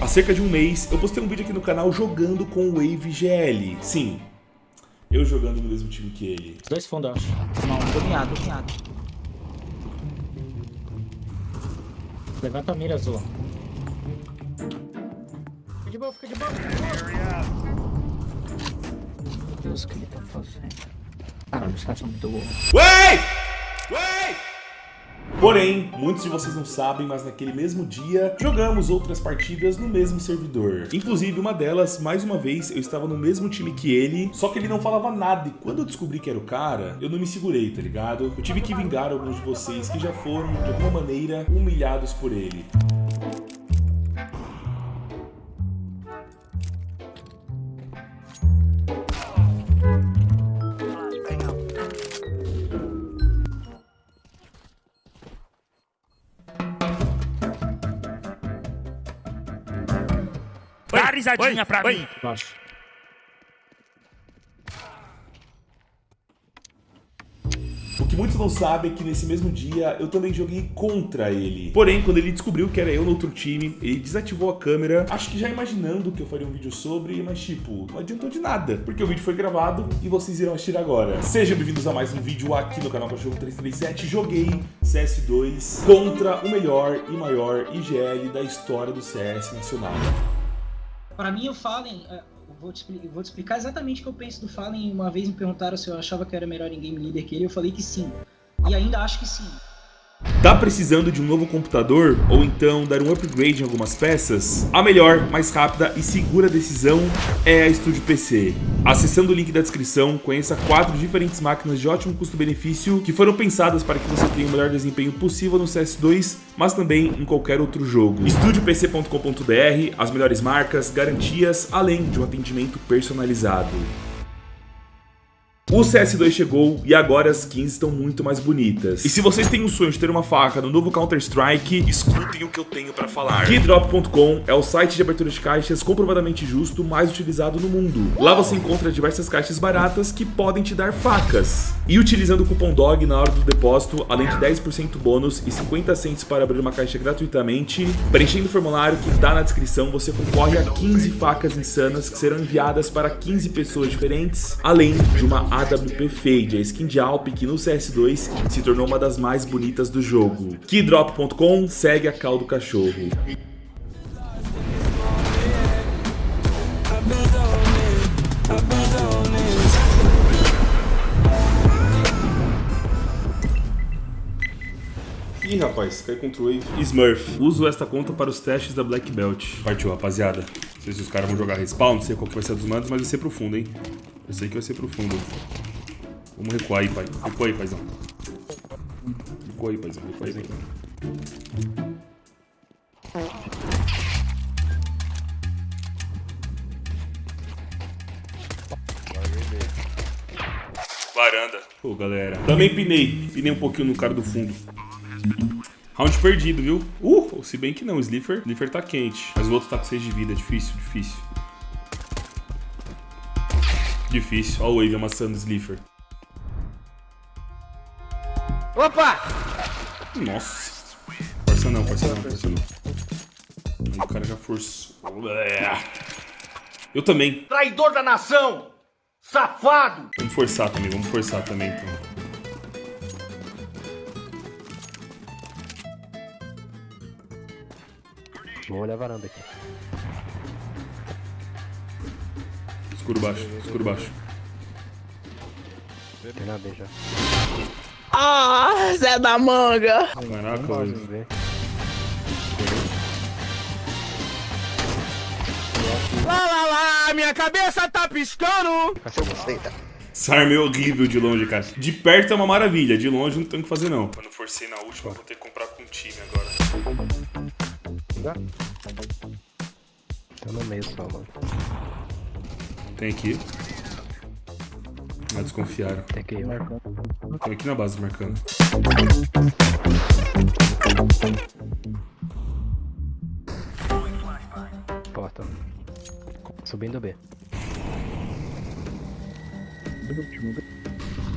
Há cerca de um mês, eu postei um vídeo aqui no canal jogando com o Wave GL. Sim, eu jogando no mesmo time que ele. Dois fundos, eu acho. Não, dominado, dominado. Levanta a mira azul. Fica de boa, fica de boa, fica de boa. Meu Deus, o que ele tá fazendo? Caralho, os caras são muito burros. Wait! Wait! Porém, muitos de vocês não sabem, mas naquele mesmo dia, jogamos outras partidas no mesmo servidor. Inclusive, uma delas, mais uma vez, eu estava no mesmo time que ele, só que ele não falava nada. E quando eu descobri que era o cara, eu não me segurei, tá ligado? Eu tive que vingar alguns de vocês que já foram, de alguma maneira, humilhados por ele. Risadinha pra mim. Baixo. O que muitos não sabem é que nesse mesmo dia eu também joguei contra ele. Porém, quando ele descobriu que era eu no outro time, ele desativou a câmera, acho que já imaginando que eu faria um vídeo sobre, mas tipo, não adiantou de nada, porque o vídeo foi gravado e vocês irão assistir agora. Sejam bem-vindos a mais um vídeo aqui no canal Cachorro 337. Joguei CS2 contra o melhor e maior IGL da história do CS nacional. Para mim, o Fallen, é, eu vou te, vou te explicar exatamente o que eu penso do Fallen. Uma vez me perguntaram se eu achava que era melhor em game leader que ele, eu falei que sim. E ainda acho que sim. Tá precisando de um novo computador ou então dar um upgrade em algumas peças? A melhor, mais rápida e segura decisão é a Studio PC. Acessando o link da descrição, conheça quatro diferentes máquinas de ótimo custo-benefício que foram pensadas para que você tenha o melhor desempenho possível no CS2, mas também em qualquer outro jogo. StudioPC.com.br, as melhores marcas, garantias, além de um atendimento personalizado. O CS2 chegou e agora as skins estão muito mais bonitas. E se vocês têm o sonho de ter uma faca no novo Counter-Strike, escutem o que eu tenho pra falar. Keydrop.com é o site de abertura de caixas comprovadamente justo mais utilizado no mundo. Lá você encontra diversas caixas baratas que podem te dar facas. E utilizando o cupom DOG na hora do depósito, além de 10% bônus e 50 cents para abrir uma caixa gratuitamente, preenchendo o formulário que tá na descrição, você concorre a 15 facas insanas que serão enviadas para 15 pessoas diferentes, além de uma AWP Fade, a skin de Alp que no CS2 se tornou uma das mais bonitas do jogo. Keydrop.com segue a cal do cachorro. Ih, rapaz, cai contra o Wave. Smurf. Uso esta conta para os testes da Black Belt. Partiu, rapaziada. Não sei se os caras vão jogar respawn, não sei qual que vai ser dos mandos, mas vai ser profundo, hein? Eu sei que vai ser profundo. Vamos recuar aí, pai. Recua aí, paizão. Recua aí, paizão. Recua aí, paizão. Varanda. Pô, galera. Também pinei. Pinei um pouquinho no cara do fundo. Round perdido, viu? Uh, se bem que não, o Slifer, Slifer tá quente. Mas o outro tá com 6 de vida, difícil, difícil. Difícil, ó o Wave amassando o Slifer. Opa! Nossa. Força não, força não, força não. O cara já forçou. Eu também. Traidor da nação! Safado! Vamos forçar também, vamos forçar também então. Vamos olhar a varanda aqui. Escuro baixo, escuro baixo. Tem na B já. Ah, Zé da Manga! Caraca, Wave. ver. Lá, lá, lá, minha cabeça tá piscando! Essa arma é horrível de longe, cara. De perto é uma maravilha, de longe não tem o que fazer não. Quando forcei na última, vou ter que comprar com time agora. Tá no meio só, mano. Tem aqui. Ah, desconfiaram. Tem que ir, mano. Tem aqui na base marcando. Porta. Subindo B.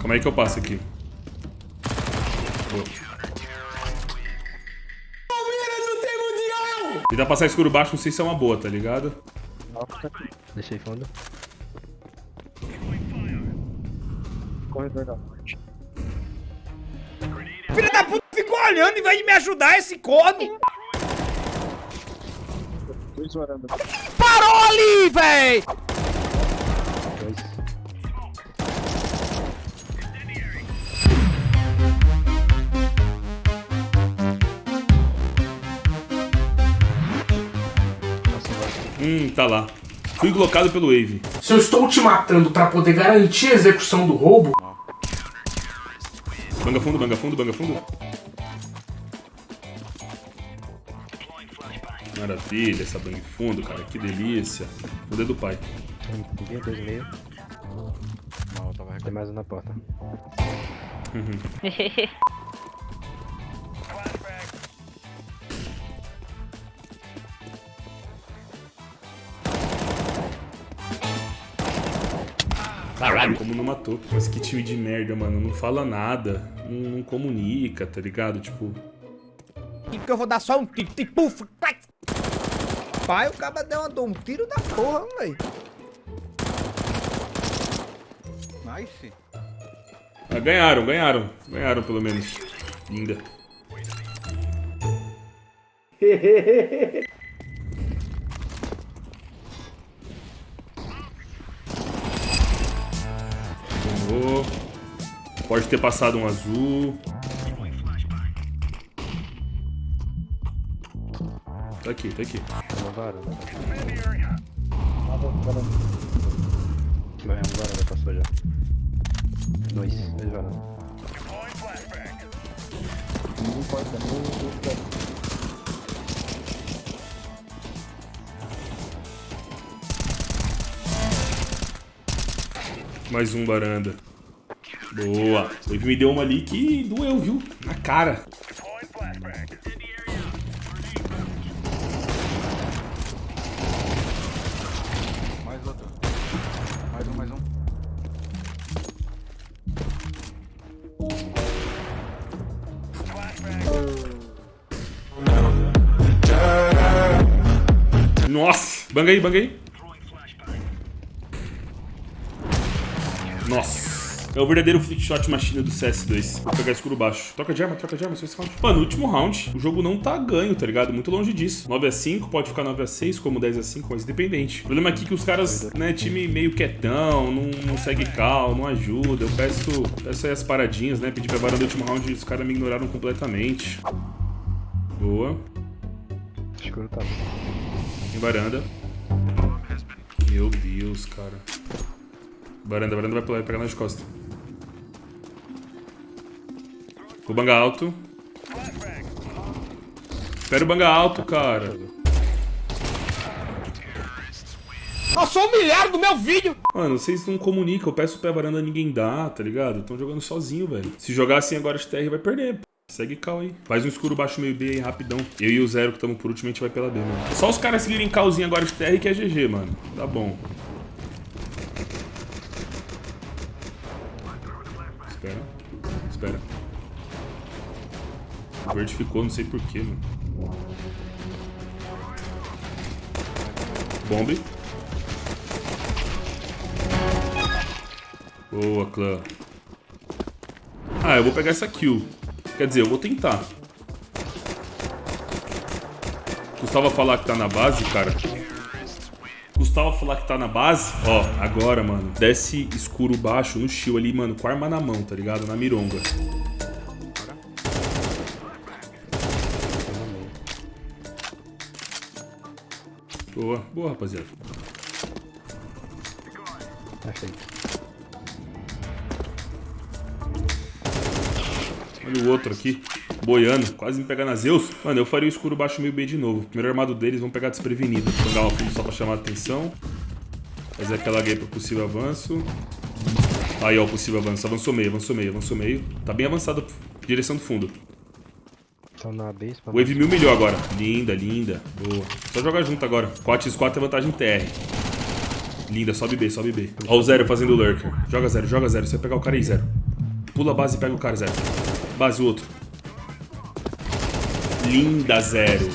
Como é que eu passo aqui? Boa. Tentar passar escuro baixo, não sei se é uma boa, tá ligado? Deixei fundo. Corredor da morte. Filha da puta ficou olhando em vez de me ajudar esse corno. Dois varanda. Parou ali, véi! Dois. Vai. Hum, tá lá. Fui colocado pelo Wave. Se eu estou te matando pra poder garantir a execução do roubo, Banga fundo, banga fundo, banga fundo. Maravilha, essa bang fundo, cara. Que delícia. Poder do pai. Um dia, dois e meio. Tem mais um na porta. Caralho, como não matou. Mas que time de merda, mano. Não fala nada. Não, comunica, tá ligado? Tipo. Que eu vou dar só um tiro. Tipo. Pai, o cara deu uma, um tiro da porra, véi. Nice. Ah, ganharam, ganharam. Ganharam, pelo menos. Linda. Tomou. Pode ter passado um azul. Tá aqui, tá aqui. Vai, uma varanda passou já. Dois. Dois varanda. Não importa, não. Mais um varanda. Boa. Ele me deu uma ali que doeu, viu? Na cara. Mais outro. Mais um, mais um. Nossa. Banga aí, banga aí. Nossa. É o verdadeiro flick shot machine do CS2. Vou pegar escuro baixo. Troca de arma, troca de arma, só esse round. Mano, no último round, o jogo não tá ganho, tá ligado? Muito longe disso. 9x5, pode ficar 9x6, como 10x5, mas independente. O problema aqui é que os caras, né, time meio quietão, não, não segue cal, não ajuda. Eu peço, peço aí as paradinhas, né? Pedi pra varanda no último round e os caras me ignoraram completamente. Boa. Escuro tá. Tem varanda. Meu Deus, cara. Varanda, varanda vai pular, vai pegar nas costas. Vou banga alto. Espera o banga alto, cara. Eu sou humilhado do meu vídeo. Mano, vocês não comunicam. Eu peço pra varanda, ninguém dá, tá ligado? Estão jogando sozinho, velho. Se jogar assim agora de TR, vai perder. Segue cal aí. Faz um escuro baixo meio B aí, rapidão. Eu e o Zero, que estamos por último, a gente vai pela B, mano. Só os caras seguirem calzinho agora de TR que é GG, mano. Tá bom. Espera. Espera. O verde ficou, não sei porquê, mano. Bombe. Boa, clã. Ah, eu vou pegar essa kill. Quer dizer, eu vou tentar. Custava falar que tá na base, cara. Custava falar que tá na base. Ó, agora, mano. Desce escuro baixo no shield ali, mano. Com a arma na mão, tá ligado? Na mironga. Boa, boa, rapaziada. Achei. Olha o outro aqui. Boiando, quase me pegar na Zeus. Mano, eu faria o escuro baixo meio B de novo. Primeiro armado deles, vão pegar desprevenido. Jogar uma fundo só pra chamar a atenção. Fazer aquela gay pro possível avanço. Aí, ó, o possível avanço. Avançou meio, avançou meio, avançou meio. Tá bem avançado. Direção do fundo. Estão na base pra Wave mil melhor agora. Linda, linda. Boa. Só jogar junto agora. 4x4 é vantagem TR. Linda, sobe B, sobe B. Ó o Zero fazendo lurker. Joga Zero, joga Zero. Você vai pegar o cara aí, Zero. Pula a base e pega o cara, Zero. Base o outro. Linda, Zero.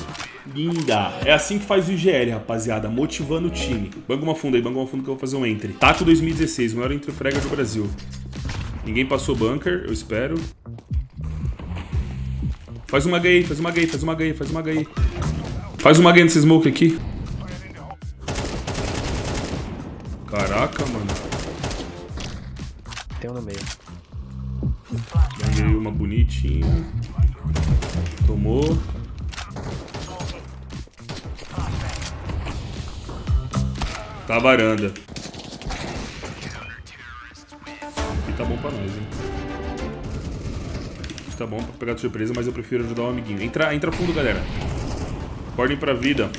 linda. É assim que faz o IGL, rapaziada, motivando o time. Banga uma funda aí, banga uma funda que eu vou fazer um entre. Taco 2016, maior entre frega do Brasil. Ninguém passou bunker, eu espero. Faz uma gay, faz uma gay, faz uma gay, faz uma gay. Faz uma gay nesse smoke aqui. Caraca, mano. Tem um no meio. Ganhei uma bonitinha. Tomou. Tá varanda. Aqui tá bom pra nós, hein? Tá bom pra pegar de surpresa, mas eu prefiro ajudar o amiguinho. Entra, entra fundo, galera. Acordem pra vida.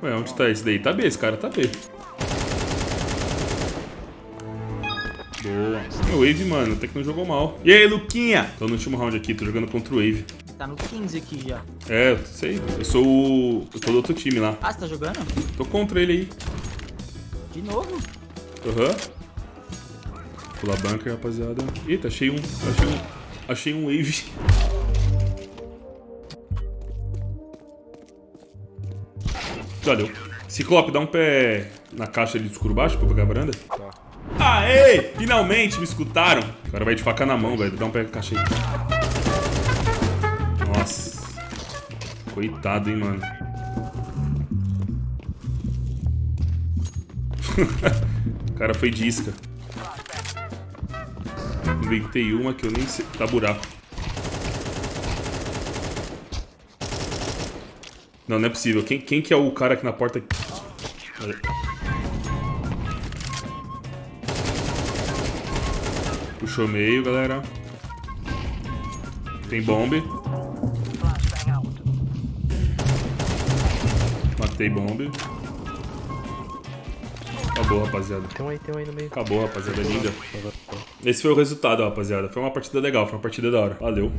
Ué, onde tá esse daí? Tá B, esse cara tá B. Wave, mano, até que não jogou mal. E aí, Luquinha? Tô no último round aqui, tô jogando contra o Wave. Tá no 15 aqui já. É, eu sei. Eu sou o. Eu tô do outro time lá. Ah, você tá jogando? Tô contra ele aí. De novo? Aham. Pular bunker, rapaziada. Eita, achei um. Achei um. Achei um wave. Valeu. Ciclope, dá um pé na caixa ali do escuro baixo pra pegar a varanda. Aê! Finalmente me escutaram. Agora vai de faca na mão, velho. Dá um pé aí. Nossa. Coitado, hein, mano. o cara foi de isca. Inventei uma que eu nem sei. Tá buraco. Não, não é possível. Quem, quem que é o cara aqui na porta? Puxou meio, galera. Tem bombe. Matei bombe. Acabou, rapaziada. Tem um aí, tem um aí no meio. Acabou, rapaziada. Linda. Esse foi o resultado, rapaziada. Foi uma partida legal, foi uma partida da hora. Valeu.